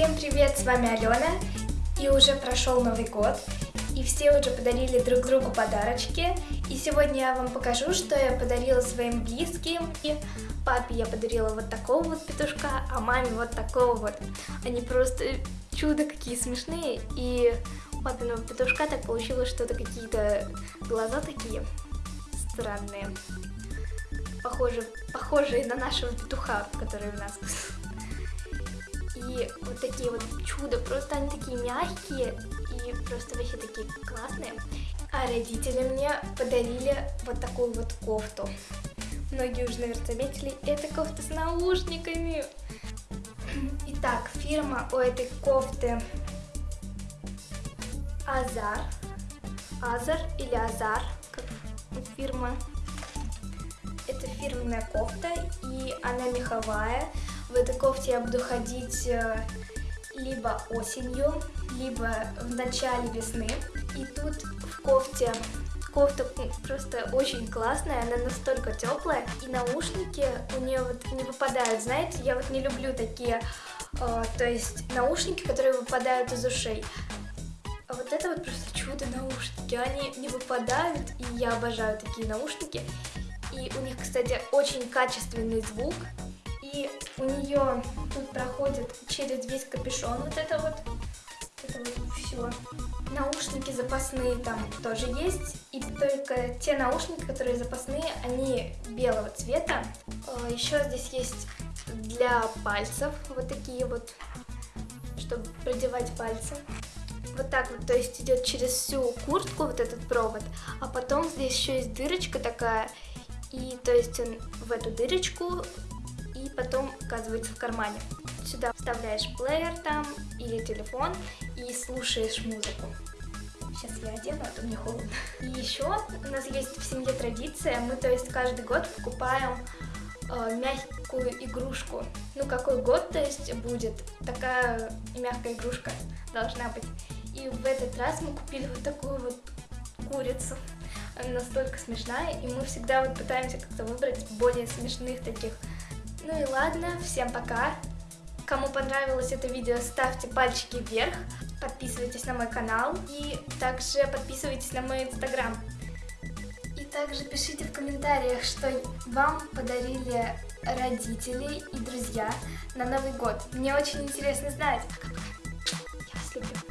Всем привет, с вами Алена, и уже прошел Новый год, и все уже подарили друг другу подарочки, и сегодня я вам покажу, что я подарила своим близким, и папе я подарила вот такого вот петушка, а маме вот такого вот. Они просто чудо какие смешные, и у папиного петушка так получилось, что это какие-то глаза такие странные, похожие, похожие на нашего петуха, который у нас и вот такие вот чудо, просто они такие мягкие и просто вообще такие классные. А родители мне подарили вот такую вот кофту. Многие уже, наверное, заметили, это кофта с наушниками. Итак, фирма у этой кофты Азар. Азар или Азар, как фирма. Это фирменная кофта, и она меховая. В этой кофте я буду ходить э, либо осенью, либо в начале весны. И тут в кофте кофта просто очень классная, она настолько теплая, и наушники у нее вот не выпадают, знаете, я вот не люблю такие, э, то есть наушники, которые выпадают из ушей. А вот это вот просто чудо наушники, они не выпадают, и я обожаю такие наушники. И у них, кстати, очень качественный звук, и у нее тут проходит через весь капюшон вот это вот, это вот все. Наушники запасные там тоже есть, и только те наушники, которые запасные, они белого цвета. А, Еще здесь есть для пальцев вот такие вот, чтобы продевать пальцы. Вот так вот, то есть идет через всю куртку вот этот провод, а потом здесь еще есть дырочка такая, и то есть он в эту дырочку и потом оказывается в кармане. Сюда вставляешь плеер там или телефон и слушаешь музыку. Сейчас я одену, а то мне холодно. И еще у нас есть в семье традиция, мы то есть каждый год покупаем э, мягкую игрушку. Ну какой год, то есть будет такая мягкая игрушка должна быть. И в этот раз мы купили вот такую вот курицу. Она настолько смешная, и мы всегда вот пытаемся как-то выбрать более смешных таких ну и ладно, всем пока. Кому понравилось это видео, ставьте пальчики вверх, подписывайтесь на мой канал и также подписывайтесь на мой инстаграм. И также пишите в комментариях, что вам подарили родители и друзья на Новый год. Мне очень интересно знать. Пока-пока. Я вас люблю.